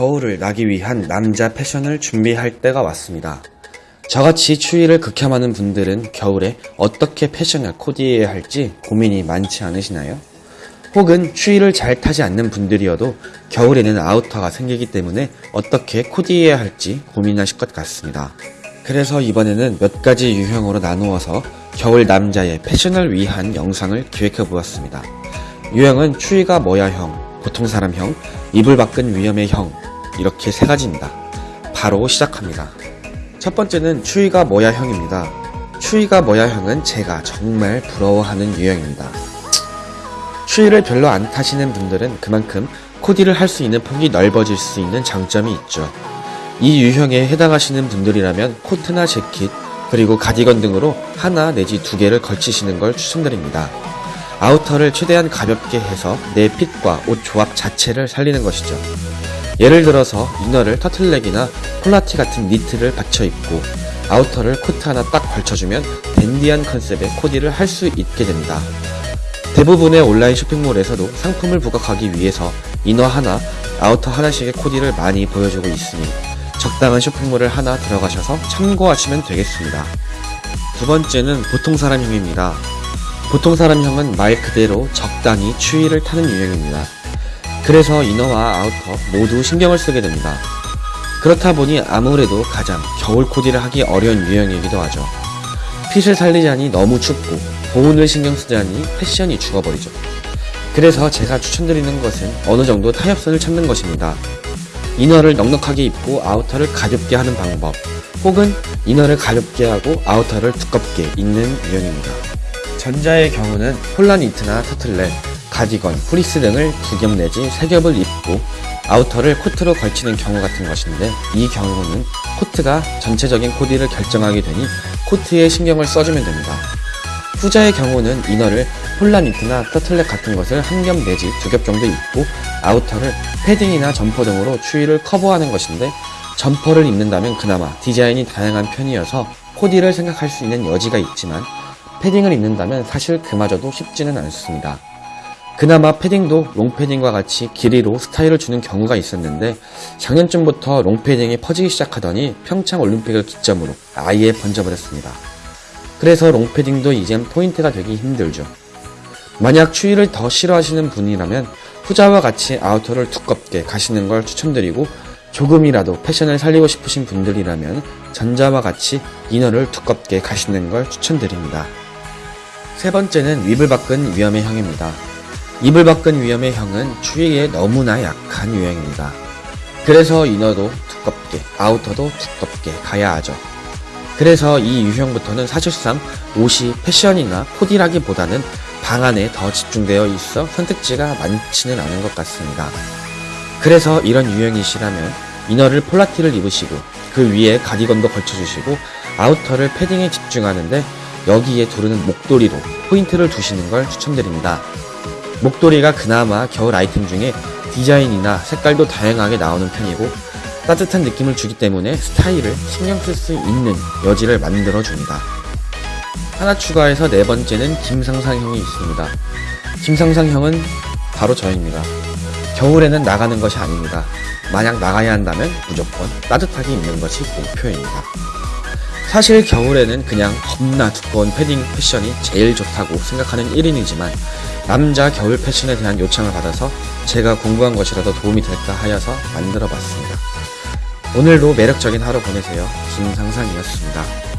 겨울을 나기 위한 남자 패션을 준비할 때가 왔습니다. 저같이 추위를 극혐하는 분들은 겨울에 어떻게 패션을 코디해야 할지 고민이 많지 않으시나요? 혹은 추위를 잘 타지 않는 분들이어도 겨울에는 아우터가 생기기 때문에 어떻게 코디해야 할지 고민하실 것 같습니다. 그래서 이번에는 몇 가지 유형으로 나누어서 겨울 남자의 패션을 위한 영상을 기획해 보았습니다. 유형은 추위가 뭐야 형, 보통 사람 형, 이불 밖은 위험의 형 이렇게 세 가지입니다. 바로 시작합니다. 첫 번째는 추위가 뭐야 형입니다. 추위가 뭐야 형은 제가 정말 부러워하는 유형입니다. 추위를 별로 안 타시는 분들은 그만큼 코디를 할 수 있는 폭이 넓어질 수 있는 장점이 있죠. 이 유형에 해당하시는 분들이라면 코트나 재킷, 그리고 가디건 등으로 하나 내지 두 개를 걸치시는 걸 추천드립니다. 아우터를 최대한 가볍게 해서 내 핏과 옷 조합 자체를 살리는 것이죠. 예를 들어서 이너를 터틀넥이나 폴라티 같은 니트를 받쳐 입고 아우터를 코트 하나 딱 걸쳐주면 댄디한 컨셉의 코디를 할 수 있게 됩니다. 대부분의 온라인 쇼핑몰에서도 상품을 부각하기 위해서 이너 하나, 아우터 하나씩의 코디를 많이 보여주고 있으니 적당한 쇼핑몰을 하나 들어가셔서 참고하시면 되겠습니다. 두 번째는 보통 사람형입니다. 보통 사람형은 말 그대로 적당히 추위를 타는 유형입니다. 그래서 이너와 아우터 모두 신경을 쓰게 됩니다. 그렇다 보니 아무래도 가장 겨울 코디를 하기 어려운 유형이기도 하죠. 핏을 살리자니 너무 춥고 보온을 신경 쓰자니 패션이 죽어버리죠. 그래서 제가 추천드리는 것은 어느 정도 타협선을 찾는 것입니다. 이너를 넉넉하게 입고 아우터를 가볍게 하는 방법 혹은 이너를 가볍게 하고 아우터를 두껍게 입는 유형입니다. 전자의 경우는 폴라 니트나 터틀넥, 가디건, 프리스 등을 두 겹 내지 세 겹을 입고 아우터를 코트로 걸치는 경우 같은 것인데 이 경우는 코트가 전체적인 코디를 결정하게 되니 코트에 신경을 써주면 됩니다. 후자의 경우는 이너를 폴라 니트나 터틀넥 같은 것을 한 겹 내지 두 겹 정도 입고 아우터를 패딩이나 점퍼 등으로 추위를 커버하는 것인데 점퍼를 입는다면 그나마 디자인이 다양한 편이어서 코디를 생각할 수 있는 여지가 있지만 패딩을 입는다면 사실 그마저도 쉽지는 않습니다. 그나마 패딩도 롱패딩과 같이 길이로 스타일을 주는 경우가 있었는데 작년쯤부터 롱패딩이 퍼지기 시작하더니 평창 올림픽을 기점으로 아예 번져버렸습니다. 그래서 롱패딩도 이젠 포인트가 되기 힘들죠. 만약 추위를 더 싫어하시는 분이라면 후자와 같이 아우터를 두껍게 가시는 걸 추천드리고 조금이라도 패션을 살리고 싶으신 분들이라면 전자와 같이 이너를 두껍게 가시는 걸 추천드립니다. 세 번째는 위블 밖은 위험의 형입니다. 이불 밖은 위험의 형은 추위에 너무나 약한 유형입니다. 그래서 이너도 두껍게, 아우터도 두껍게 가야 하죠. 그래서 이 유형부터는 사실상 옷이 패션이나 코디라기보다는 방 안에 더 집중되어 있어 선택지가 많지는 않은 것 같습니다. 그래서 이런 유형이시라면 이너를 폴라티를 입으시고 그 위에 가디건도 걸쳐주시고 아우터를 패딩에 집중하는데 여기에 두르는 목도리로 포인트를 두시는 걸 추천드립니다. 목도리가 그나마 겨울 아이템 중에 디자인이나 색깔도 다양하게 나오는 편이고 따뜻한 느낌을 주기 때문에 스타일을 신경 쓸 수 있는 여지를 만들어 줍니다. 하나 추가해서 네 번째는 김상상형이 있습니다. 김상상형은 바로 저입니다. 겨울에는 나가는 것이 아닙니다. 만약 나가야 한다면 무조건 따뜻하게 입는 것이 목표입니다. 사실 겨울에는 그냥 겁나 두꺼운 패딩 패션이 제일 좋다고 생각하는 1인이지만 남자 겨울 패션에 대한 요청을 받아서 제가 공부한 것이라도 도움이 될까 하여서 만들어 봤습니다. 오늘도 매력적인 하루 보내세요. 김상상이었습니다.